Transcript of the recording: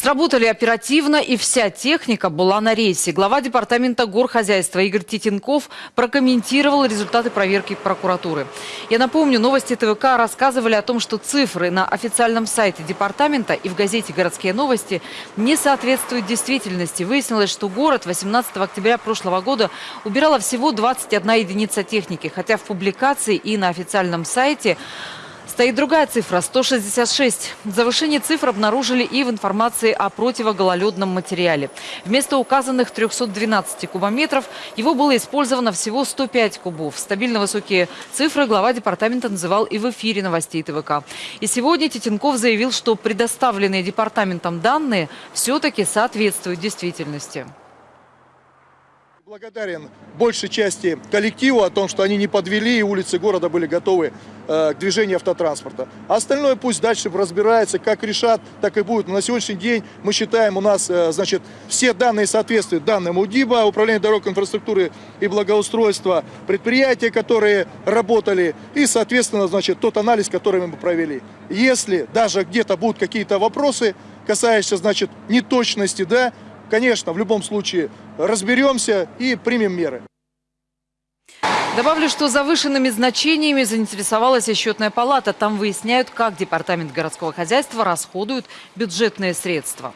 Сработали оперативно, и вся техника была на рейсе. Глава департамента горхозяйства Игорь Титенков прокомментировал результаты проверки прокуратуры. Я напомню, новости ТВК рассказывали о том, что цифры на официальном сайте департамента и в газете «Городские новости» не соответствуют действительности. Выяснилось, что город 18 октября прошлого года убирала всего 21 единица техники, хотя в публикации и на официальном сайте Стоит другая цифра – 166. Завышение цифр обнаружили и в информации о противогололедном материале. Вместо указанных 312 кубометров его было использовано всего 105 кубов. Стабильно высокие цифры глава департамента называл и в эфире новостей ТВК. И сегодня Титенков заявил, что предоставленные департаментом данные все-таки соответствуют действительности. Благодарен большей части коллективу о том, что они не подвели и улицы города были готовы э, к движению автотранспорта. А остальное пусть дальше разбирается, как решат, так и будет. Но на сегодняшний день мы считаем, у нас э, значит, все данные соответствуют данным УДИБа, Управление дорог инфраструктуры и благоустройства, предприятия, которые работали, и, соответственно, значит, тот анализ, который мы провели. Если даже где-то будут какие-то вопросы, касающиеся, значит, неточности, да, конечно, в любом случае разберемся и примем меры. Добавлю, что завышенными значениями заинтересовалась и счетная палата. Там выясняют, как Департамент городского хозяйства расходует бюджетные средства.